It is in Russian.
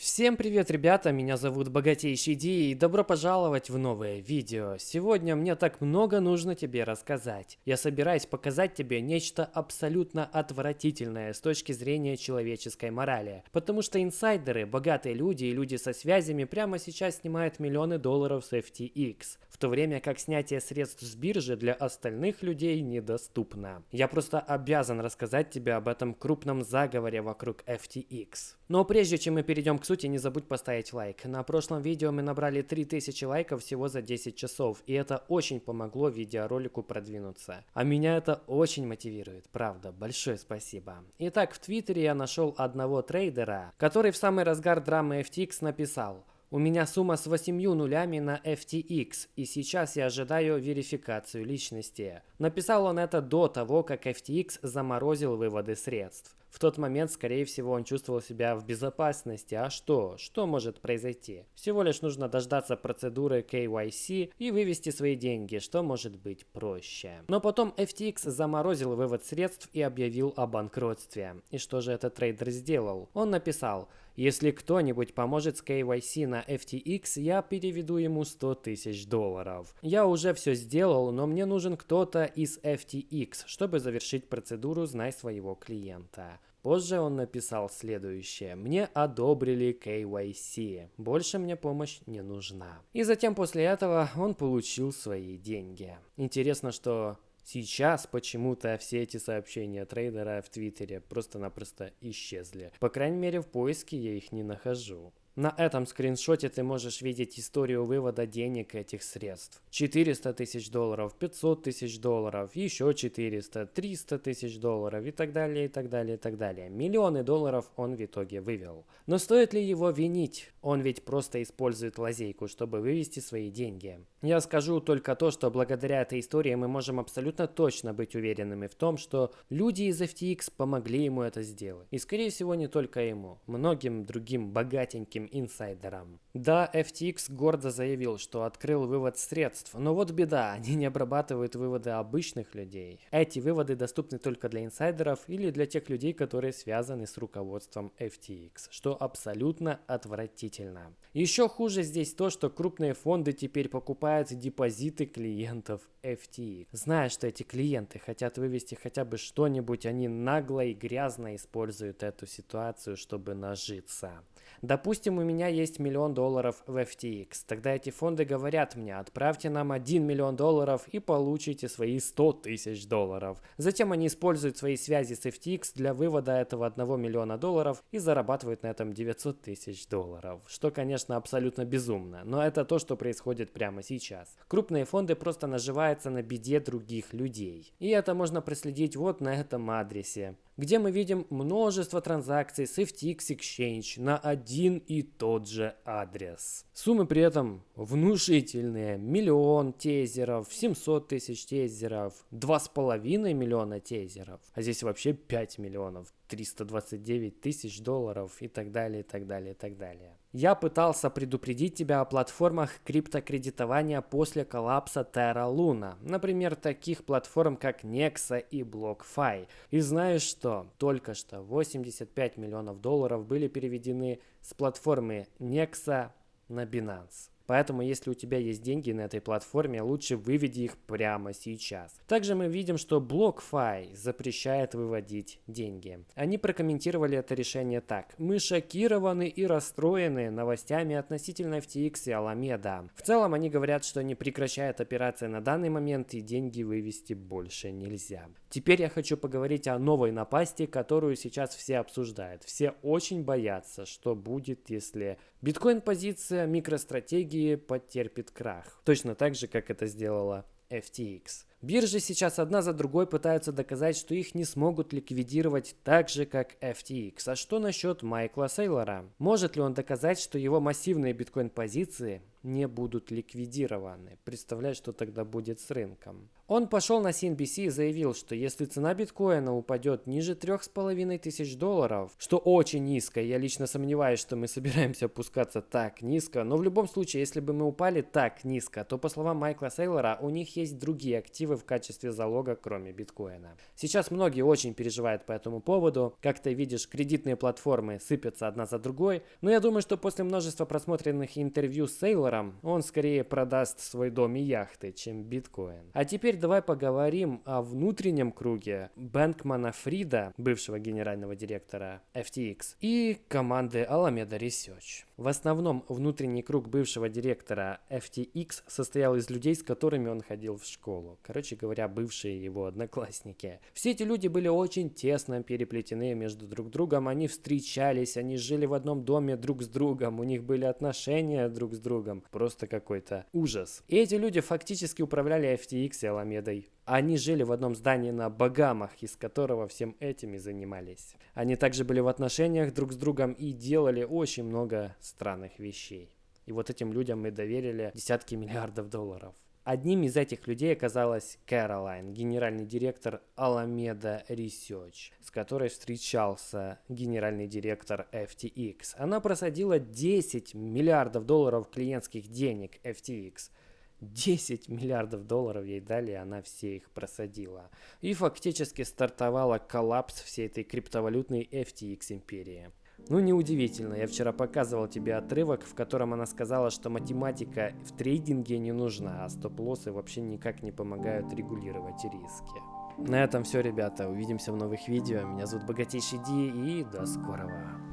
Всем привет, ребята, меня зовут Богатейший Ди и добро пожаловать в новое видео. Сегодня мне так много нужно тебе рассказать. Я собираюсь показать тебе нечто абсолютно отвратительное с точки зрения человеческой морали. Потому что инсайдеры, богатые люди и люди со связями прямо сейчас снимают миллионы долларов с FTX, в то время как снятие средств с биржи для остальных людей недоступно. Я просто обязан рассказать тебе об этом крупном заговоре вокруг FTX. Но прежде чем мы перейдем к сути, не забудь поставить лайк. На прошлом видео мы набрали 3000 лайков всего за 10 часов, и это очень помогло видеоролику продвинуться. А меня это очень мотивирует, правда, большое спасибо. Итак, в Твиттере я нашел одного трейдера, который в самый разгар драмы FTX написал у меня сумма с 8 нулями на FTX, и сейчас я ожидаю верификацию личности. Написал он это до того, как FTX заморозил выводы средств. В тот момент, скорее всего, он чувствовал себя в безопасности. А что? Что может произойти? Всего лишь нужно дождаться процедуры KYC и вывести свои деньги, что может быть проще. Но потом FTX заморозил вывод средств и объявил о банкротстве. И что же этот трейдер сделал? Он написал, если кто-нибудь поможет с KYC на FTX, я переведу ему 100 тысяч долларов. Я уже все сделал, но мне нужен кто-то из FTX, чтобы завершить процедуру «Знай своего клиента». Позже он написал следующее. «Мне одобрили KYC. Больше мне помощь не нужна». И затем после этого он получил свои деньги. Интересно, что Сейчас почему-то все эти сообщения трейдера в Твиттере просто-напросто исчезли. По крайней мере в поиске я их не нахожу. На этом скриншоте ты можешь видеть историю вывода денег этих средств. 400 тысяч долларов, 500 тысяч долларов, еще 400, 300 тысяч долларов и так далее, и так далее, и так далее. Миллионы долларов он в итоге вывел. Но стоит ли его винить? Он ведь просто использует лазейку, чтобы вывести свои деньги. Я скажу только то, что благодаря этой истории мы можем абсолютно точно быть уверенными в том, что люди из FTX помогли ему это сделать. И скорее всего не только ему, многим другим богатеньким инсайдерам. Да, FTX гордо заявил, что открыл вывод средств, но вот беда, они не обрабатывают выводы обычных людей. Эти выводы доступны только для инсайдеров или для тех людей, которые связаны с руководством FTX, что абсолютно отвратительно. Еще хуже здесь то, что крупные фонды теперь покупают депозиты клиентов FTX. Зная, что эти клиенты хотят вывести хотя бы что-нибудь, они нагло и грязно используют эту ситуацию, чтобы нажиться. Допустим, у меня есть миллион долларов в FTX. Тогда эти фонды говорят мне, отправьте нам 1 миллион долларов и получите свои 100 тысяч долларов. Затем они используют свои связи с FTX для вывода этого 1 миллиона долларов и зарабатывают на этом 900 тысяч долларов. Что, конечно, абсолютно безумно, но это то, что происходит прямо сейчас. Крупные фонды просто наживаются на беде других людей. И это можно проследить вот на этом адресе где мы видим множество транзакций с FTX Exchange на один и тот же адрес. Суммы при этом внушительные. Миллион тезеров, 700 тысяч тезеров, 2,5 миллиона тезеров. А здесь вообще 5 миллионов, 329 тысяч долларов и так далее, и так далее, и так далее. Я пытался предупредить тебя о платформах криптокредитования после коллапса Terra Luna, например, таких платформ как Nexa и BlockFi. И знаешь что? Только что 85 миллионов долларов были переведены с платформы Nexa на Binance. Поэтому, если у тебя есть деньги на этой платформе, лучше выведи их прямо сейчас. Также мы видим, что BlockFi запрещает выводить деньги. Они прокомментировали это решение так. Мы шокированы и расстроены новостями относительно FTX и Alameda. В целом, они говорят, что не прекращают операции на данный момент и деньги вывести больше нельзя. Теперь я хочу поговорить о новой напасти, которую сейчас все обсуждают. Все очень боятся, что будет, если биткоин-позиция, микростратегии потерпит крах. Точно так же, как это сделала FTX. Биржи сейчас одна за другой пытаются доказать, что их не смогут ликвидировать так же, как FTX. А что насчет Майкла Сейлора? Может ли он доказать, что его массивные биткоин-позиции не будут ликвидированы. Представляешь, что тогда будет с рынком. Он пошел на CNBC и заявил, что если цена биткоина упадет ниже 3,5 тысяч долларов, что очень низко, я лично сомневаюсь, что мы собираемся опускаться так низко, но в любом случае, если бы мы упали так низко, то по словам Майкла Сейлора, у них есть другие активы в качестве залога, кроме биткоина. Сейчас многие очень переживают по этому поводу. Как ты видишь, кредитные платформы сыпятся одна за другой, но я думаю, что после множества просмотренных интервью с Сейлором, он скорее продаст свой дом и яхты, чем биткоин. А теперь давай поговорим о внутреннем круге Бэнкмана Фрида, бывшего генерального директора FTX, и команды Alameda Research. В основном внутренний круг бывшего директора FTX состоял из людей, с которыми он ходил в школу. Короче говоря, бывшие его одноклассники. Все эти люди были очень тесно переплетены между друг другом. Они встречались, они жили в одном доме друг с другом, у них были отношения друг с другом. Просто какой-то ужас. И эти люди фактически управляли FTX и Аламедой. Они жили в одном здании на Багамах, из которого всем этим и занимались. Они также были в отношениях друг с другом и делали очень много странных вещей. И вот этим людям мы доверили десятки миллиардов долларов. Одним из этих людей оказалась Кэролайн, генеральный директор Alameda Research, с которой встречался генеральный директор FTX. Она просадила 10 миллиардов долларов клиентских денег FTX. 10 миллиардов долларов ей дали, она все их просадила. И фактически стартовала коллапс всей этой криптовалютной FTX империи. Ну, неудивительно, я вчера показывал тебе отрывок, в котором она сказала, что математика в трейдинге не нужна, а стоп-лоссы вообще никак не помогают регулировать риски. На этом все, ребята. Увидимся в новых видео. Меня зовут Богатейший Ди и до скорого.